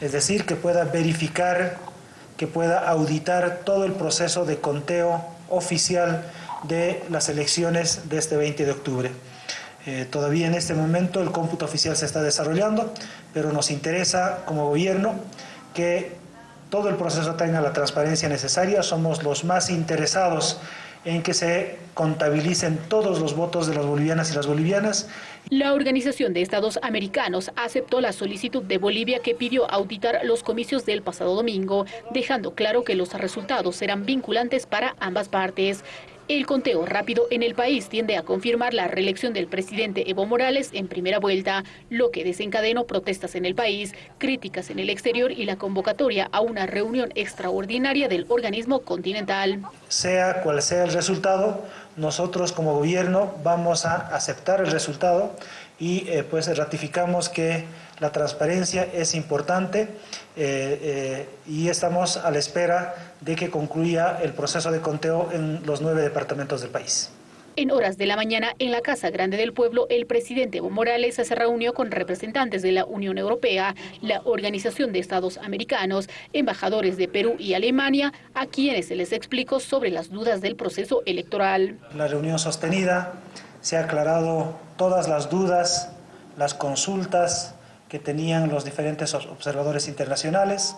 es decir, que pueda verificar, que pueda auditar todo el proceso de conteo oficial de las elecciones de este 20 de octubre. Eh, todavía en este momento el cómputo oficial se está desarrollando, pero nos interesa como gobierno que todo el proceso tenga la transparencia necesaria. Somos los más interesados en que se contabilicen todos los votos de las bolivianas y las bolivianas. La Organización de Estados Americanos aceptó la solicitud de Bolivia que pidió auditar los comicios del pasado domingo, dejando claro que los resultados serán vinculantes para ambas partes. El conteo rápido en el país tiende a confirmar la reelección del presidente Evo Morales en primera vuelta, lo que desencadenó protestas en el país, críticas en el exterior y la convocatoria a una reunión extraordinaria del organismo continental. Sea cual sea el resultado, nosotros como gobierno vamos a aceptar el resultado y eh, pues ratificamos que la transparencia es importante eh, eh, y estamos a la espera de que concluya el proceso de conteo en los nueve departamentos del país. En horas de la mañana, en la Casa Grande del Pueblo, el presidente Evo Morales se reunió con representantes de la Unión Europea, la Organización de Estados Americanos, embajadores de Perú y Alemania, a quienes se les explicó sobre las dudas del proceso electoral. La reunión sostenida se ha aclarado todas las dudas, las consultas que tenían los diferentes observadores internacionales,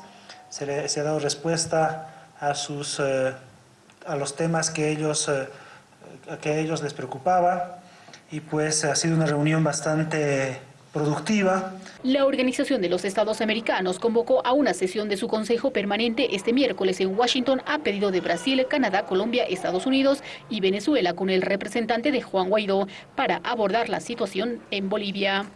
se, le, ha dado respuesta a, sus, eh, a los temas que ellos, eh, que a ellos les preocupaba y pues ha sido una reunión bastante productiva. La Organización de los Estados Americanos convocó a una sesión de su Consejo Permanente este miércoles en Washington a pedido de Brasil, Canadá, Colombia, Estados Unidos y Venezuela con el representante de Juan Guaidó para abordar la situación en Bolivia.